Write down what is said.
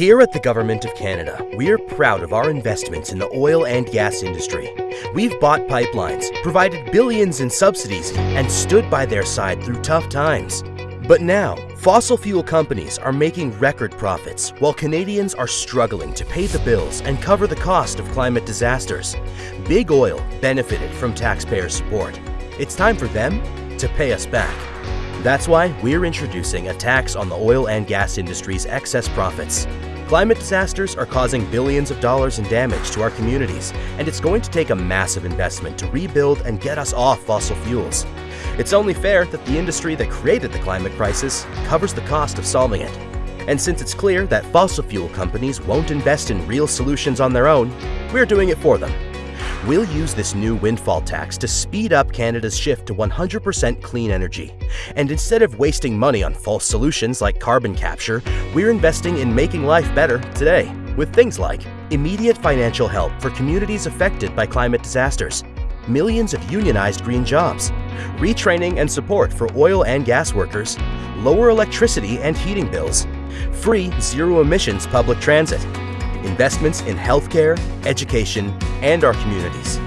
Here at the Government of Canada, we're proud of our investments in the oil and gas industry. We've bought pipelines, provided billions in subsidies, and stood by their side through tough times. But now, fossil fuel companies are making record profits while Canadians are struggling to pay the bills and cover the cost of climate disasters. Big Oil benefited from taxpayer support. It's time for them to pay us back. That's why we're introducing a tax on the oil and gas industry's excess profits. Climate disasters are causing billions of dollars in damage to our communities, and it's going to take a massive investment to rebuild and get us off fossil fuels. It's only fair that the industry that created the climate crisis covers the cost of solving it. And since it's clear that fossil fuel companies won't invest in real solutions on their own, we're doing it for them. We'll use this new windfall tax to speed up Canada's shift to 100% clean energy. And instead of wasting money on false solutions like carbon capture, we're investing in making life better today with things like immediate financial help for communities affected by climate disasters, millions of unionized green jobs, retraining and support for oil and gas workers, lower electricity and heating bills, free zero emissions public transit, investments in healthcare, education, and our communities.